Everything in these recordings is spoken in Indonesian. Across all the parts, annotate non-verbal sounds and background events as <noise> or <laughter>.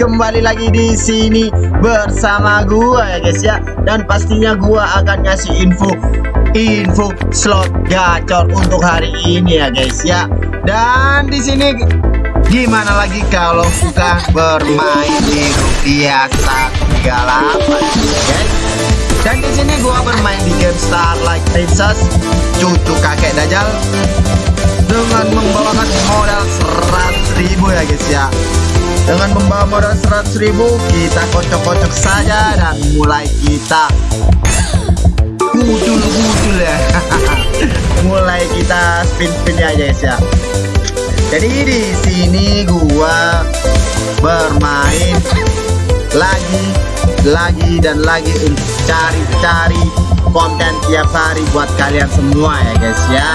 kembali lagi di sini bersama gua ya guys ya. Dan pastinya gua akan ngasih info info slot gacor untuk hari ini ya guys ya. Dan di sini gimana lagi kalau kita bermain di rupiah 138 guys? Dan di sini gua bermain di game Starlight Princess cucu kakek Dajjal dengan membawakan modal 100 ribu kita kocok-kocok saja dan mulai kita gudul-gudul ya. <laughs> Mulai kita spin-spin ya guys ya. Jadi di sini gua bermain lagi lagi dan lagi untuk cari-cari konten tiap hari buat kalian semua ya guys ya.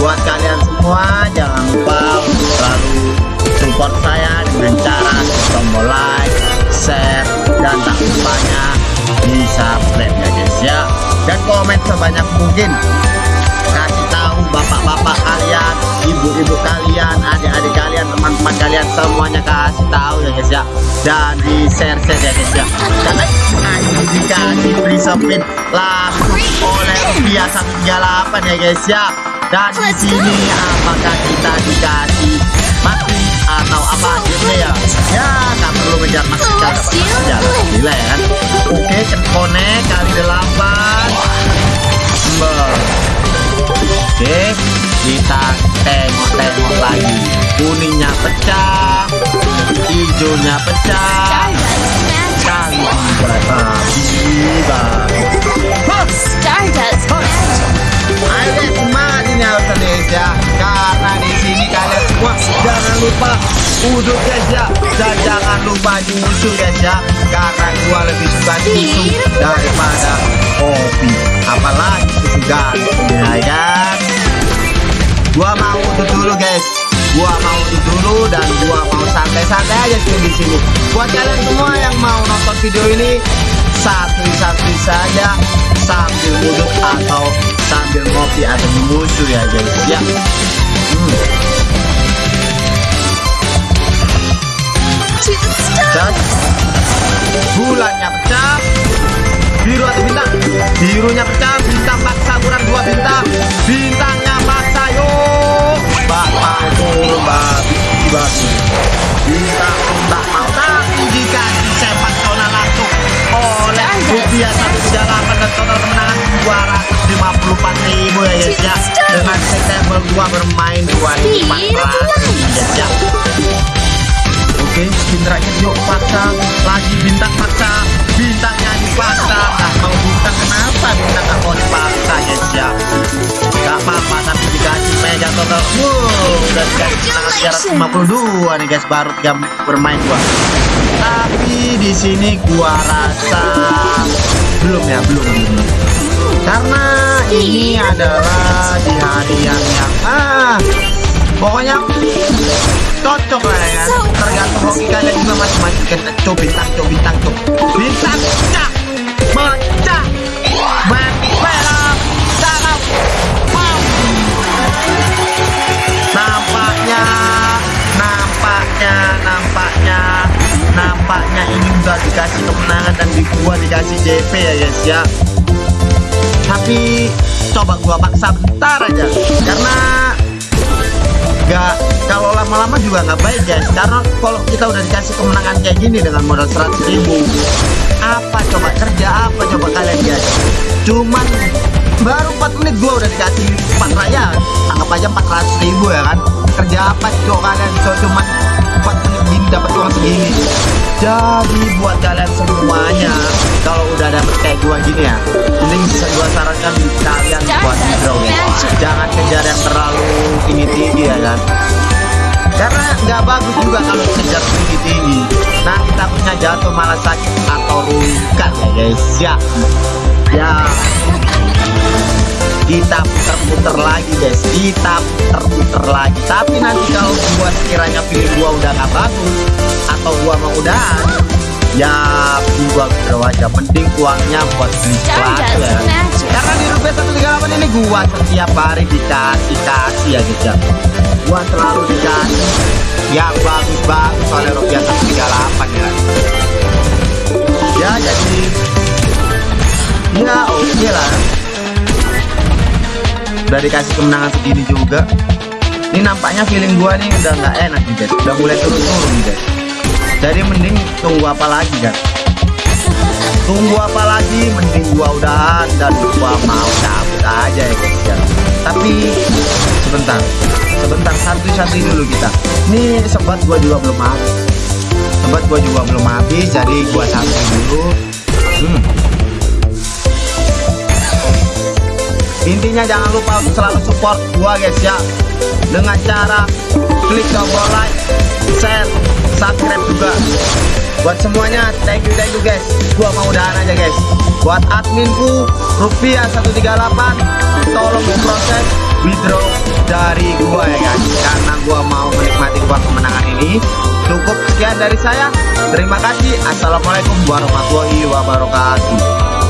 Buat kalian semua jangan lupa untuk selalu support saya dengan cara tombol like share dan tak lupanya di subscribe ya guys ya. Dan komen sebanyak mungkin. Kasih tahu bapak-bapak kalian ibu-ibu kalian adik-adik kalian teman-teman kalian semuanya kasih tahu ya guys ya. Dan di share share ya guys ya. Karena ini dikasih free spin langsung oleh rupiah 138 ya guys ya. Dan di sini apakah kita dikasih aja gila ya. Kan oke connect kali delapan. Oke kita tengok-tengok lagi. Kuningnya pecah hijaunya pecah. Kali ini Karena di jangan lupa uduk guys ya Dan jangan lupa nyusu guys ya Karena gua lebih suka nyusu daripada kopi. Apalagi gantung ya kan? Gua mau uduk dulu guys. Gua mau uduk dulu dan gua mau santai-santai aja sih di sini. Buat kalian semua yang mau nonton video ini satu-satu saja. Sambil duduk atau sambil ngopi atau musuh ya guys ya. Hmm. Dan bulannya pecah. Biru atau bintang birunya pecah. Bintang paksa kurang dua bintang. Bintangnya paksa yuk mbak mau turun babi bintang mbak mau tapi jika disepak zona langsung oleh rupiah satu delapan dan total kemenangan 254 ribu ya guys ya. Dengan September 2 bermain 2400 guys ya Oke, spin terakhir yuk paksa lagi bintang paksa bintangnya dipaksa nah mau bintang kenapa bintang mau dipaksa ya nggak apa-apa tapi dikasih mega total wow udah dikasih menang 352 nih guys. Baru jam bermain gua. Tapi di sini gua rasa belum ya belum. Belum karena ini adalah di hari yang yang ah pokoknya cocok lah ya. Tergantung hoki kalian juga masing-masing kan coba bintang coba bintang coba. Bintang pecah pecah belok sarap wow nampaknya nampaknya nampaknya. Nampaknya ini udah dikasih kemenangan dan di gua dikasih JP ya guys ya. Tapi coba gua paksa bentar aja. Karena gak lama-lama juga nggak baik guys. Karena kalau kita udah dikasih kemenangan kayak gini dengan modal 100 ribu apa coba kerja apa coba kalian guys? Cuman baru 4 menit gua udah dikasih 4 raya. Anggap aja 400 ribu ya kan? Kerja apa coba kalian? Coba cuman 4 menit gini dapat uang segini. Jadi buat kalian semuanya kalau udah dapet kayak gua gini ya mending gua sarankan kalian buat ya jangan kejar yang terlalu tinggi-tinggi ya kan karena nggak bagus juga kalau kejar tinggi-tinggi nanti takutnya jatuh malah sakit atau rungkat ya guys. Ya. Ya. Kita puter-puter lagi guys. Kita puter-puter lagi. Tapi nanti kalau gua sekiranya pilih gua udah gak bagus atau gua mau udahan ya gua udah aja mending uangnya buat beli ya karena di rupiah 138 ini gua setiap hari dikasih kasih ya ya gua selalu dikasih. Yang bagus-bagus oleh rupiah 138 ya. Ya jadi. Ya oke lah. Udah dikasih kemenangan segini juga. Ini nampaknya feeling gua nih udah nggak enak nih guys udah mulai turun-turun nih guys jadi mending tunggu apa lagi kan tunggu apa lagi? Mending gua udahan dan gua mau cabut aja ya guys ya tapi sebentar sebentar satu-satu dulu kita. Ini sobat gua juga belum habis. Sobat gua juga belum habis jadi gua satu dulu. Hmm. intinya jangan lupa selalu support gua guys ya. Dengan cara klik tombol like share subscribe juga. Buat semuanya thank you thank you guys. Gua mau udahan aja guys. Buat adminku rupiah 138 tolong diproses withdraw dari gua ya guys. Karena gua mau menikmati uang kemenangan ini. Cukup sekian dari saya. Terima kasih. Assalamualaikum warahmatullahi wabarakatuh